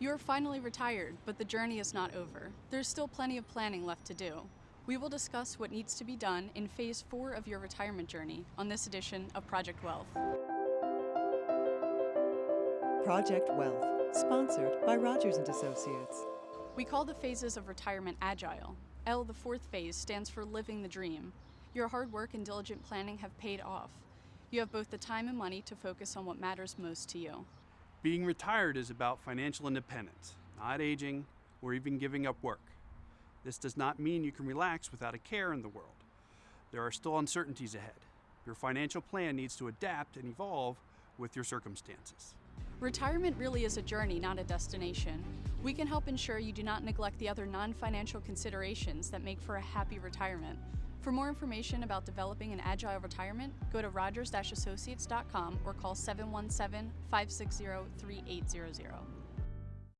You are finally retired, but the journey is not over. There's still plenty of planning left to do. We will discuss what needs to be done in phase four of your retirement journey on this edition of Project Wealth. Project Wealth, sponsored by Rogers and Associates. We call the phases of retirement agile. L, the fourth phase, stands for living the dream. Your hard work and diligent planning have paid off. You have both the time and money to focus on what matters most to you. Being retired is about financial independence, not aging or even giving up work. This does not mean you can relax without a care in the world. There are still uncertainties ahead. Your financial plan needs to adapt and evolve with your circumstances. Retirement really is a journey, not a destination. We can help ensure you do not neglect the other non-financial considerations that make for a happy retirement. For more information about developing an agile retirement, go to rogers-associates.com or call 717-560-3800.